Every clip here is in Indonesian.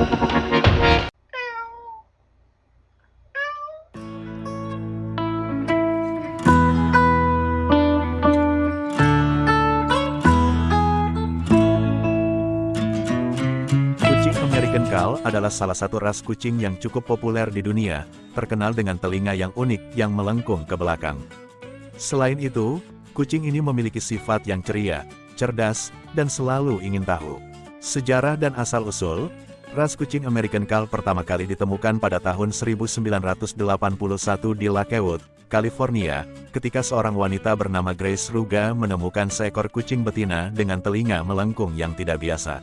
Kucing American Cal adalah salah satu ras kucing yang cukup populer di dunia, terkenal dengan telinga yang unik yang melengkung ke belakang. Selain itu, kucing ini memiliki sifat yang ceria, cerdas, dan selalu ingin tahu. Sejarah dan asal-usul, ras kucing American Cal pertama kali ditemukan pada tahun 1981 di Lakewood, California, ketika seorang wanita bernama Grace Ruga menemukan seekor kucing betina dengan telinga melengkung yang tidak biasa.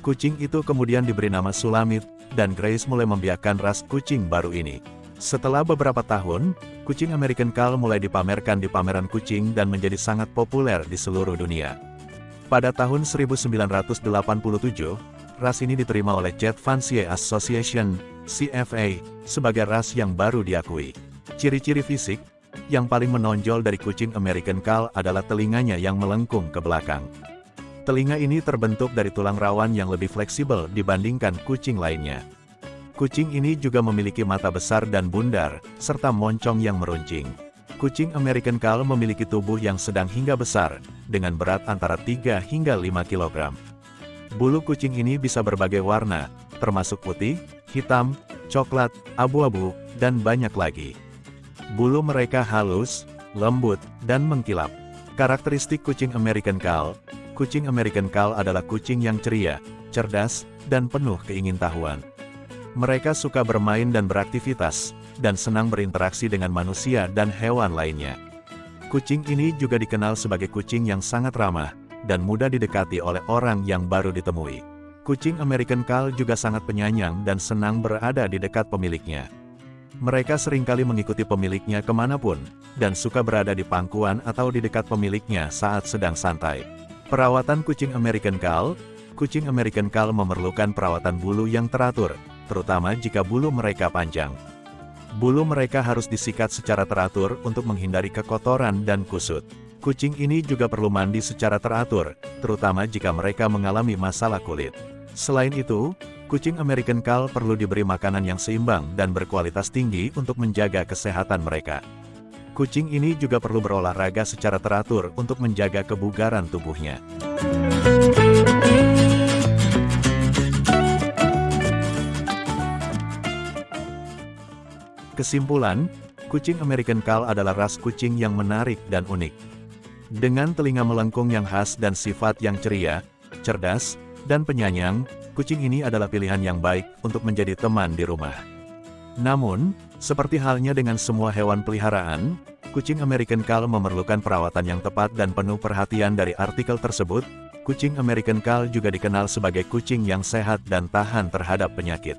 Kucing itu kemudian diberi nama Sulamit, dan Grace mulai membiarkan ras kucing baru ini. Setelah beberapa tahun, kucing American Cal mulai dipamerkan di pameran kucing dan menjadi sangat populer di seluruh dunia. Pada tahun 1987, ras ini diterima oleh Jet Fancier Association, CFA, sebagai ras yang baru diakui. Ciri-ciri fisik, yang paling menonjol dari kucing American Cal adalah telinganya yang melengkung ke belakang. Telinga ini terbentuk dari tulang rawan yang lebih fleksibel dibandingkan kucing lainnya. Kucing ini juga memiliki mata besar dan bundar, serta moncong yang meruncing. Kucing American Cal memiliki tubuh yang sedang hingga besar, dengan berat antara 3 hingga 5 kg. Bulu kucing ini bisa berbagai warna, termasuk putih, hitam, coklat, abu-abu, dan banyak lagi. Bulu mereka halus, lembut, dan mengkilap. Karakteristik kucing American Cal, Kucing American Cal adalah kucing yang ceria, cerdas, dan penuh keingintahuan. Mereka suka bermain dan beraktivitas, dan senang berinteraksi dengan manusia dan hewan lainnya. Kucing ini juga dikenal sebagai kucing yang sangat ramah, dan mudah didekati oleh orang yang baru ditemui. Kucing American Cal juga sangat penyayang dan senang berada di dekat pemiliknya. Mereka sering kali mengikuti pemiliknya ke mana pun, dan suka berada di pangkuan atau di dekat pemiliknya saat sedang santai. Perawatan kucing American Cal Kucing American Cal memerlukan perawatan bulu yang teratur, terutama jika bulu mereka panjang. Bulu mereka harus disikat secara teratur untuk menghindari kekotoran dan kusut. Kucing ini juga perlu mandi secara teratur, terutama jika mereka mengalami masalah kulit. Selain itu, kucing American Cal perlu diberi makanan yang seimbang dan berkualitas tinggi untuk menjaga kesehatan mereka. Kucing ini juga perlu berolahraga secara teratur untuk menjaga kebugaran tubuhnya. Kesimpulan, kucing American Cal adalah ras kucing yang menarik dan unik. Dengan telinga melengkung yang khas dan sifat yang ceria, cerdas, dan penyayang, kucing ini adalah pilihan yang baik untuk menjadi teman di rumah. Namun, seperti halnya dengan semua hewan peliharaan, kucing American Cal memerlukan perawatan yang tepat dan penuh perhatian dari artikel tersebut, kucing American Cal juga dikenal sebagai kucing yang sehat dan tahan terhadap penyakit.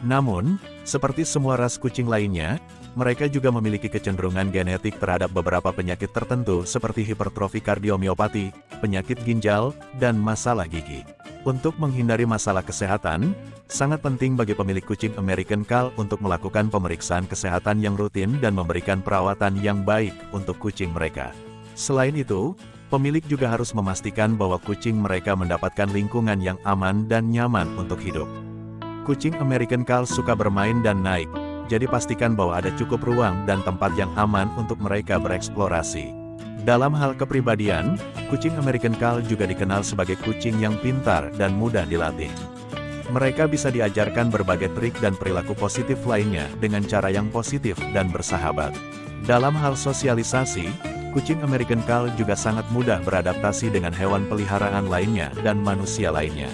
Namun, seperti semua ras kucing lainnya, mereka juga memiliki kecenderungan genetik terhadap beberapa penyakit tertentu seperti hipertrofi kardiomiopati, penyakit ginjal, dan masalah gigi. Untuk menghindari masalah kesehatan, sangat penting bagi pemilik kucing American Cal untuk melakukan pemeriksaan kesehatan yang rutin dan memberikan perawatan yang baik untuk kucing mereka. Selain itu, pemilik juga harus memastikan bahwa kucing mereka mendapatkan lingkungan yang aman dan nyaman untuk hidup. Kucing American Cal suka bermain dan naik, jadi pastikan bahwa ada cukup ruang dan tempat yang aman untuk mereka bereksplorasi. Dalam hal kepribadian, kucing American Cal juga dikenal sebagai kucing yang pintar dan mudah dilatih. Mereka bisa diajarkan berbagai trik dan perilaku positif lainnya dengan cara yang positif dan bersahabat. Dalam hal sosialisasi, kucing American Cal juga sangat mudah beradaptasi dengan hewan peliharaan lainnya dan manusia lainnya.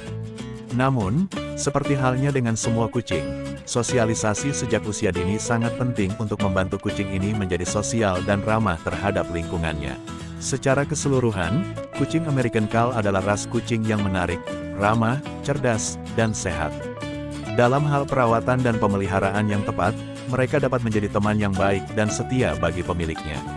Namun, seperti halnya dengan semua kucing, sosialisasi sejak usia dini sangat penting untuk membantu kucing ini menjadi sosial dan ramah terhadap lingkungannya. Secara keseluruhan, kucing American Cal adalah ras kucing yang menarik, ramah, cerdas, dan sehat. Dalam hal perawatan dan pemeliharaan yang tepat, mereka dapat menjadi teman yang baik dan setia bagi pemiliknya.